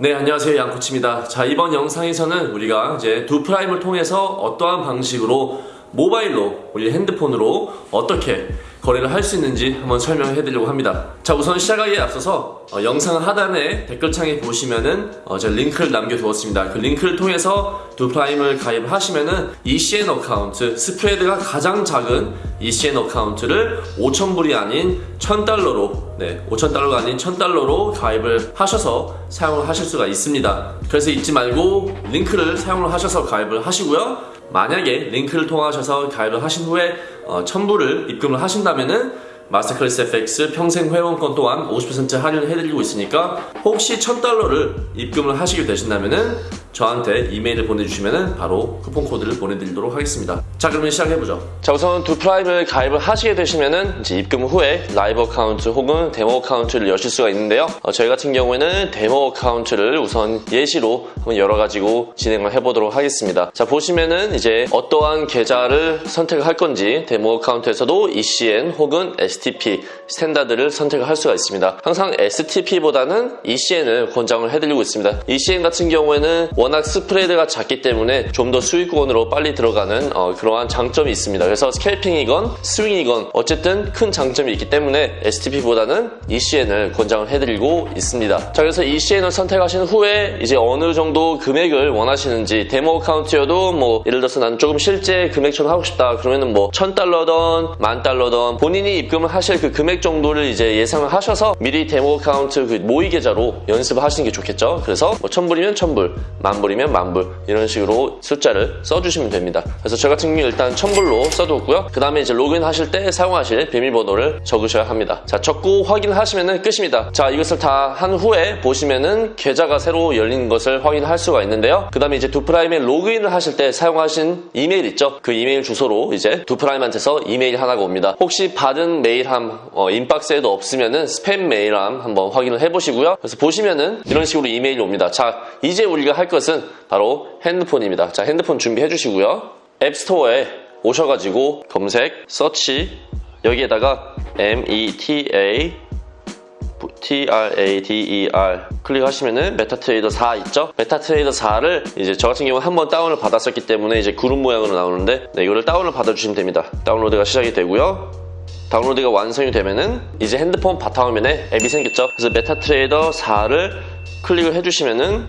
네, 안녕하세요. 양코치입니다. 자, 이번 영상에서는 우리가 이제 Doo Prime을 통해서 어떠한 방식으로 모바일로, 우리 핸드폰으로 어떻게 거래를 할 수 있는지 한번 설명해 드리려고 합니다. 자, 우선 시작하기에 앞서서 어, 영상 하단에 댓글창에 보시면은 어, 제가 링크를 남겨두었습니다. 그 링크를 통해서 Doo Prime을 가입을 하시면은 ECN account, 스프레드가 가장 작은 ECN account를 5,000불이 아닌 1,000달러로, 네, 5,000달러가 아닌 1,000달러로 가입을 하셔서 사용을 하실 수가 있습니다. 그래서 잊지 말고 링크를 사용을 하셔서 가입을 하시고요. 만약에 링크를 통하셔서 가입을 하신 후에 어, 1000불을 입금을 하신다면은 Masterclass FX 평생 회원권 또한 50% 할인을 해드리고 있으니까 혹시 1000달러를 입금을 하시게 되신다면은 저한테 이메일을 보내주시면은 바로 쿠폰 코드를 보내드리도록 하겠습니다. 자 그러면 시작해보죠. 자 우선 Doo Prime을 가입을 하시게 되시면은 이제 입금 후에 live account 혹은 demo account를 여실 수가 있는데요. 어, 저희 같은 경우에는 demo account를 우선 예시로 한번 열어가지고 진행을 해보도록 하겠습니다. 자 보시면은 이제 어떠한 계좌를 선택을 할 건지 demo account에서도 ECN 혹은 STP Standard를 선택을 할 수가 있습니다. 항상 STP보다는 ECN을 권장을 해드리고 있습니다. ECN 같은 경우에는 워낙 스프레드가 작기 때문에 좀 더 수익권으로 빨리 들어가는 어, 그러한 장점이 있습니다. 그래서 scalping이건 스윙이건 어쨌든 큰 장점이 있기 때문에 STP보다는 ECN을 권장을 해드리고 있습니다. 자 그래서 ECN을 선택하신 후에 이제 어느 정도 금액을 원하시는지 demo account여도 뭐 예를 들어서 난 조금 실제 금액처럼 하고 싶다 그러면은 뭐 1000달러던 만달러던 본인이 입금을 하실 그 금액 정도를 이제 예상을 하셔서 미리 demo account 그 모의 계좌로 연습을 하시는 게 좋겠죠. 그래서 뭐 1000불이면 1000불, 만불이면 만불 이런 식으로 숫자를 써주시면 됩니다. 그래서 저 같은 경우 일단 1000불로 써두었고요. 그 다음에 이제 로그인 하실 때 사용하실 비밀번호를 적으셔야 합니다. 자 적고 확인하시면 끝입니다. 자 이것을 다 한 후에 보시면은 계좌가 새로 열린 것을 확인할 수가 있는데요. 그 다음에 이제 두프라임에 로그인을 하실 때 사용하신 이메일 있죠? 그 이메일 주소로 이제 두프라임한테서 이메일 하나가 옵니다. 혹시 받은 메일 함 어, 인박스에도 없으면은 스팸 메일함 한번 확인을 해보시고요. 그래서 보시면은 이런 식으로 이메일이 옵니다. 자 이제 우리가 할 것은 바로 핸드폰입니다. 자 핸드폰 준비해 주시고요. 앱스토어에 오셔가지고 검색, 서치 여기에다가 META TRADER 클릭하시면은 MetaTrader 4 있죠? MetaTrader 4를 이제 저 같은 경우 한번 다운을 받았었기 때문에 이제 구름 모양으로 나오는데 네, 이거를 다운을 받아주시면 됩니다. 다운로드가 시작이 되고요. 다운로드가 완성이 되면은 이제 핸드폰 바탕화면에 앱이 생겼죠? 그래서 MetaTrader 4를 클릭을 해주시면은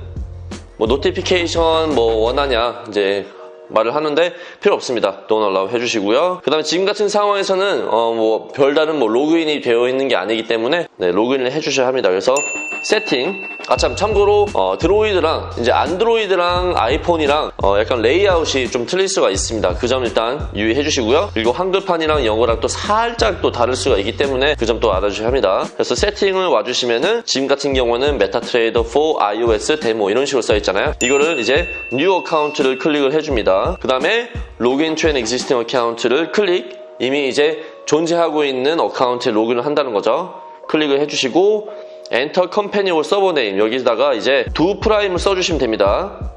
뭐 notification 뭐 원하냐 이제 말을 하는데 필요 없습니다. Don't allow 해주시고요. 그 다음에 지금 같은 상황에서는 어 뭐 별다른 뭐 로그인이 되어 있는 게 아니기 때문에 네, 로그인을 해주셔야 합니다. 그래서 세팅 아참 참고로 어, Droid랑 이제 안드로이드랑 아이폰이랑 어, 약간 레이아웃이 좀 틀릴 수가 있습니다. 그 점 일단 유의해 주시고요. 그리고 한글판이랑 영어랑 또 살짝 또 다를 수가 있기 때문에 그 점 또 알아주셔야 합니다. 그래서 세팅을 와주시면은 지금 같은 경우는 MetaTrader 4 iOS demo 이런 식으로 써 있잖아요. 이거를 이제 new account를 클릭을 해줍니다. 그 다음에 로그인 트앤 existing 어카운트를 클릭 이미 이제 존재하고 있는 어카운트에 로그인을 한다는 거죠. 클릭을 해주시고 Enter company or server name 여기다가 이제 Doo Prime을 써주시면 됩니다.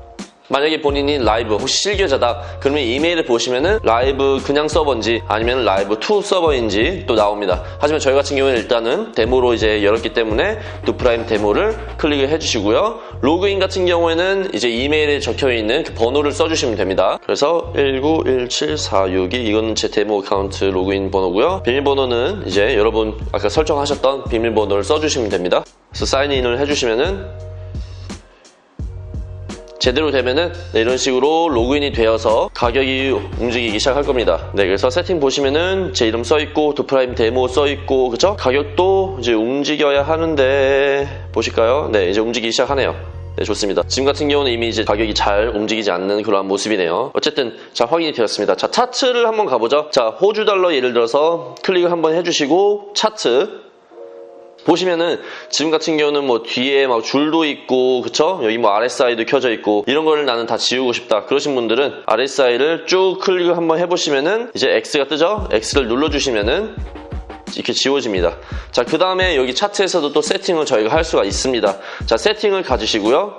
만약에 본인이 라이브 혹시 실계좌다 그러면 이메일을 보시면은 라이브 그냥 서버인지 아니면 라이브 2 서버인지 또 나옵니다. 하지만 저희 같은 경우는 일단은 데모로 이제 열었기 때문에 Doo Prime demo를 클릭을 해주시고요. 로그인 같은 경우에는 이제 이메일에 적혀 있는 그 번호를 써주시면 됩니다. 그래서 1917462 이건 제 demo account 로그인 번호고요. 비밀번호는 이제 여러분 아까 설정하셨던 비밀번호를 써주시면 됩니다. 그래서 sign in을 해주시면은 제대로 되면은 네, 이런 식으로 로그인이 되어서 가격이 움직이기 시작할 겁니다. 네, 그래서 세팅 보시면은 제 이름 써 있고 두프라임 데모 써 있고 그죠? 가격도 이제 움직여야 하는데 보실까요? 네, 이제 움직이기 시작하네요. 네, 좋습니다. 지금 같은 경우는 이미 이제 가격이 잘 움직이지 않는 그러한 모습이네요. 어쨌든 자 확인이 되었습니다. 자 차트를 한번 가보죠. 자 호주 달러 예를 들어서 클릭을 한번 해주시고 차트 보시면은 지금 같은 경우는 뭐 뒤에 막 줄도 있고 그쵸? 여기 뭐 RSI도 켜져 있고 이런 거를 나는 다 지우고 싶다 그러신 분들은 RSI를 쭉 클릭을 한번 해보시면은 이제 X가 뜨죠? X를 눌러주시면은 이렇게 지워집니다. 자, 그 다음에 여기 차트에서도 또 세팅을 저희가 할 수가 있습니다. 자, 세팅을 가주시고요.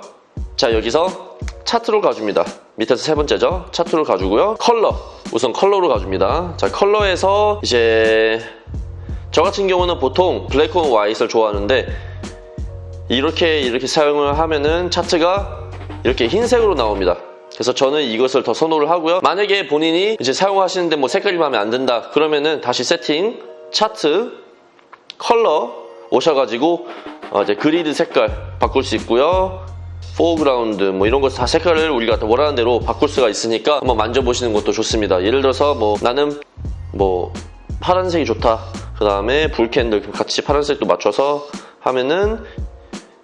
자, 여기서 차트로 가줍니다. 밑에서 세 번째죠. 차트로 가주고요. 컬러. 우선 컬러로 가줍니다. 자, 컬러에서 이제 저 같은 경우는 보통 black and white를 좋아하는데 이렇게 이렇게 사용을 하면은 차트가 이렇게 흰색으로 나옵니다. 그래서 저는 이것을 더 선호를 하고요. 만약에 본인이 이제 사용하시는데 뭐 색깔이 마음에 안 든다 그러면은 다시 세팅, 차트, 컬러 오셔가지고 어 이제 grid 색깔 바꿀 수 있고요. foreground 뭐 이런 거 다 색깔을 우리가 원하는 대로 바꿀 수가 있으니까 한번 만져보시는 것도 좋습니다. 예를 들어서 뭐 나는 뭐 파란색이 좋다. 그 다음에 불캔들 같이 파란색도 맞춰서 하면은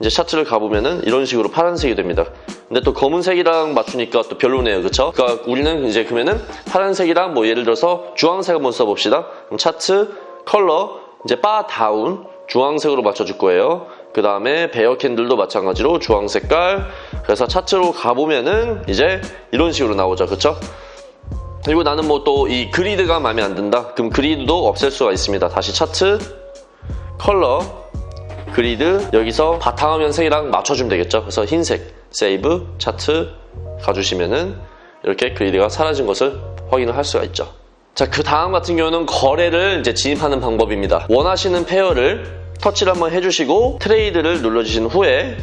이제 샤츠를 가보면은 이런 식으로 파란색이 됩니다. 근데 또 검은색이랑 맞추니까 또 별로네요. 그쵸? 그러니까 우리는 이제 그러면은 파란색이랑 뭐 예를 들어서 주황색 한번 써봅시다. 그럼 차트, 컬러, 이제 바 다운, 주황색으로 맞춰줄 거예요. 그 다음에 베어 캔들도 마찬가지로 주황 색깔. 그래서 차트로 가보면은 이제 이런 식으로 나오죠. 그쵸? 그리고 나는 뭐 또 이 grid가 마음에 안 든다. 그럼 grid도 없앨 수가 있습니다. 다시 차트, 컬러, grid 여기서 바탕화면 색이랑 맞춰주면 되겠죠. 그래서 흰색, save, 차트 가주시면은 이렇게 grid가 사라진 것을 확인을 할 수가 있죠. 자, 그 다음 같은 경우는 거래를 이제 진입하는 방법입니다. 원하시는 pair를 터치를 한번 해주시고 trade를 눌러주신 후에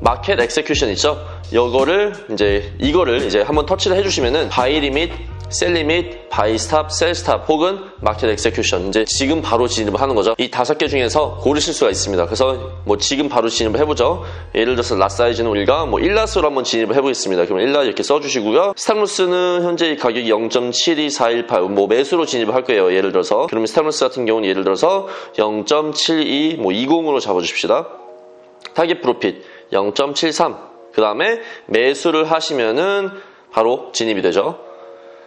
market execution 있죠? 이거를 이제 이거를 이제 한번 터치를 해주시면은 buy limit, sell limit, buy stop, sell stop 혹은 market execution 이제 지금 바로 진입을 하는 거죠. 이 다섯 개 중에서 고르실 수가 있습니다. 그래서 뭐 지금 바로 진입을 해보죠. 예를 들어서 lot size는 우리가 뭐 1lot으로 한번 진입을 해보겠습니다. 그러면 1lot 이렇게 써주시고요. stop loss는 현재 가격이 0.72418 뭐 매수로 진입을 할 거예요. 예를 들어서 그러면 stop loss 같은 경우는 예를 들어서 0.72 뭐 20으로 잡아주십시다. target profit 0.73. 그 다음에 매수를 하시면은 바로 진입이 되죠.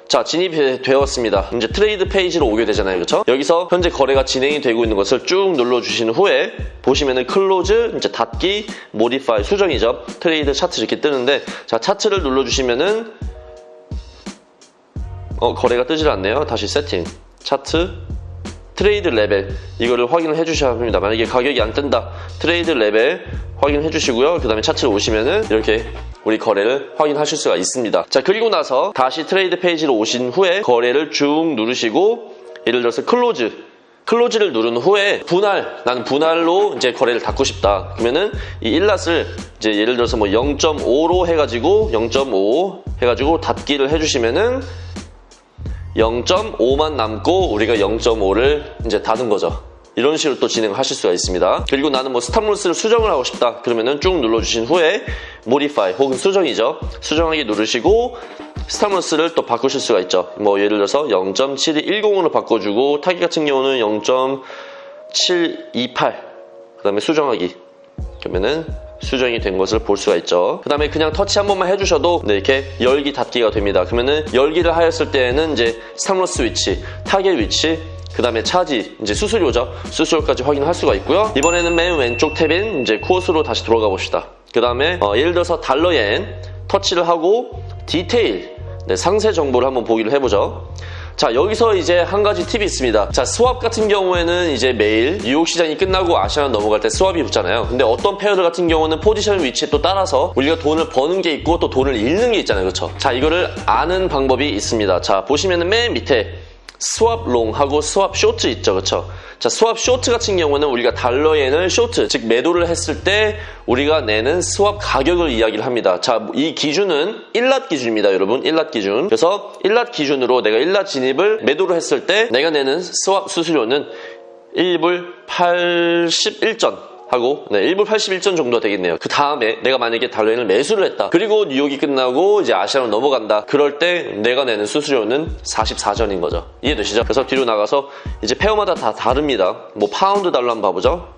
자, 진입이 되었습니다. 이제 trade 페이지로 오게 되잖아요. 그렇죠? 여기서 현재 거래가 진행이 되고 있는 것을 쭉 눌러 주신 후에 보시면은 close, 이제 닫기, modify 수정이죠. trade 차트 이렇게 뜨는데 자, 차트를 눌러 주시면은 어, 거래가 뜨질 않네요. 다시 세팅. 차트 trade level 이거를 확인을 해 주셔야 합니다. 만약에 가격이 안 뜬다 trade level 확인해 주시고요. 그 다음에 차트를 오시면은 이렇게 우리 거래를 확인하실 수가 있습니다. 자 그리고 나서 다시 trade 페이지로 오신 후에 거래를 쭉 누르시고 예를 들어서 close close를 누른 후에 분할 나는 분할로 이제 거래를 닫고 싶다 그러면은 이 일 lot을 이제 예를 들어서 뭐 0.5로 해가지고 0.5 해가지고 닫기를 해주시면은 0.5만 남고 우리가 0.5를 이제 닫은 거죠. 이런 식으로 또 진행하실 수가 있습니다. 그리고 나는 뭐 stop loss를 수정을 하고 싶다. 그러면은 쭉 눌러주신 후에 modify 혹은 수정이죠. 수정하기 누르시고 stop loss를 또 바꾸실 수가 있죠. 뭐 예를 들어서 0.7210으로 바꿔주고 타깃 같은 경우는 0.728 그 다음에 수정하기 그러면은 수정이 된 것을 볼 수가 있죠. 그 다음에 그냥 터치 한 번만 해주셔도 네, 이렇게 열기 닫기가 됩니다. 그러면은 열기를 하였을 때에는 이제 stop loss 위치, 타겟 위치, 그 다음에 차지, 이제 수수료죠. 수수료까지 확인할 수가 있고요. 이번에는 맨 왼쪽 탭인 이제 quotes로 다시 들어가 봅시다. 그 다음에 어, 예를 들어서 달러엔 터치를 하고 디테일, 네, 상세 정보를 한번 보기를 해보죠. 자 여기서 이제 한 가지 팁이 있습니다. 자 swap 같은 경우에는 이제 매일 뉴욕 시장이 끝나고 Asian 넘어갈 때 swap이 붙잖아요. 근데 어떤 pair들 같은 경우는 포지션 위치에 또 따라서 우리가 돈을 버는 게 있고 또 돈을 잃는 게 있잖아요. 그렇죠 자 이거를 아는 방법이 있습니다. 자 보시면은 맨 밑에 swap long하고 swap short 있죠 그렇죠 자, swap short 같은 경우는 우리가 달러엔을 short, 즉 매도를 했을 때 우리가 내는 swap 가격을 이야기를 합니다. 자, 이 기준은 1lot 기준입니다, 여러분. 1lot 기준. 그래서 1lot 기준으로 내가 1lot 진입을 매도를 했을 때 내가 내는 swap 수수료는 1불 81전. 하고 네, 1불 81전 정도가 되겠네요. 그 다음에 내가 만약에 달러엔을 매수를 했다. 그리고 뉴욕이 끝나고 이제 아시아로 넘어간다. 그럴 때 내가 내는 수수료는 44전인 거죠. 이해되시죠? 그래서 뒤로 나가서 이제 pair마다 다 다릅니다. 뭐 파운드 달러 한번 봐보죠.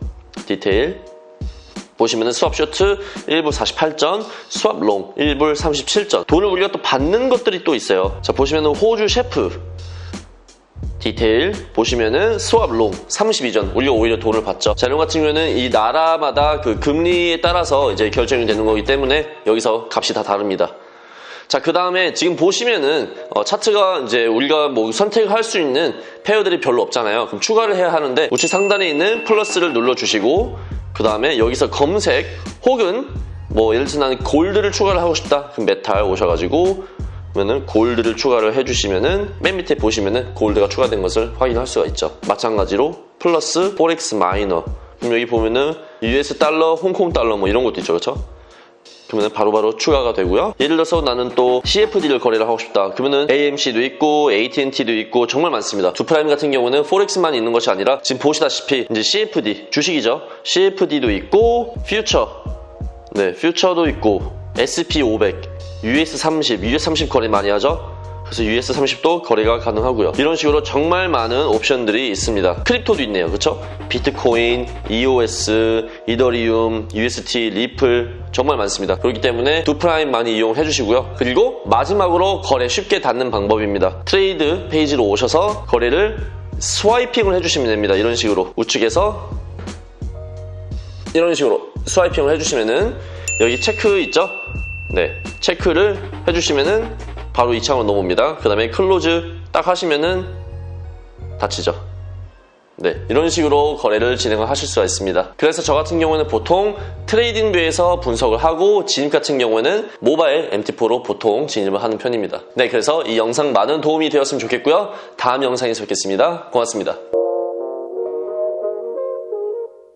디테일 보시면은 swap short 1불 48전, swap long 1불 37전. 돈을 우리가 또 받는 것들이 또 있어요. 자 보시면은 호주 CHF detail 보시면은 swap long 32전 우리가 오히려 돈을 받죠. 자 이런 같은 경우에는 이 나라마다 그 금리에 따라서 이제 결정이 되는 거기 때문에 여기서 값이 다 다릅니다. 자, 그 다음에 지금 보시면은 어, 차트가 이제 우리가 뭐 선택할 수 있는 pair들이 별로 없잖아요. 그럼 추가를 해야 하는데 우측 상단에 있는 plus를 눌러주시고 그 다음에 여기서 검색 혹은 뭐 예를 들어 나는 gold를 추가를 하고 싶다. 그럼 메탈 오셔가지고 면은 gold를 추가를 해주시면은 맨 밑에 보시면은 gold가 추가된 것을 확인할 수가 있죠. 마찬가지로 plus forex minor 그럼 여기 보면은 US 달러, 홍콩 달러 뭐 이런 것도 있죠. 그렇죠? 그러면 바로바로 추가가 되고요. 예를 들어서 나는 또 CFD를 거래를 하고 싶다. 그러면은 AMC도 있고 AT&T도 있고 정말 많습니다. 두프라임 같은 경우는 forex만 있는 것이 아니라 지금 보시다시피 이제 CFD 주식이죠. CFD도 있고 퓨처, 네 퓨처도 있고 SP500, US30, US30 거래 많이 하죠. 그래서 US30도 거래가 가능하고요. 이런 식으로 정말 많은 옵션들이 있습니다. crypto도 있네요. 그렇죠? 비트코인, EOS, 이더리움, UST, 리플 정말 많습니다. 그렇기 때문에 두 프라임 많이 이용해 주시고요. 그리고 마지막으로 거래 쉽게 닫는 방법입니다. trade 페이지로 오셔서 거래를 swiping을 해주시면 됩니다. 이런 식으로 우측에서 이런 식으로 swiping을 해주시면은 여기 체크 있죠? 네, 체크를 해주시면은 바로 이 창으로 넘어옵니다. 그 다음에 close 딱 하시면은 닫히죠. 네, 이런 식으로 거래를 진행을 하실 수가 있습니다. 그래서 저 같은 경우는 보통 TradingView에서 분석을 하고 진입 같은 경우에는 모바일 MT4로 보통 진입을 하는 편입니다. 네, 그래서 이 영상 많은 도움이 되었으면 좋겠고요. 다음 영상에서 뵙겠습니다. 고맙습니다.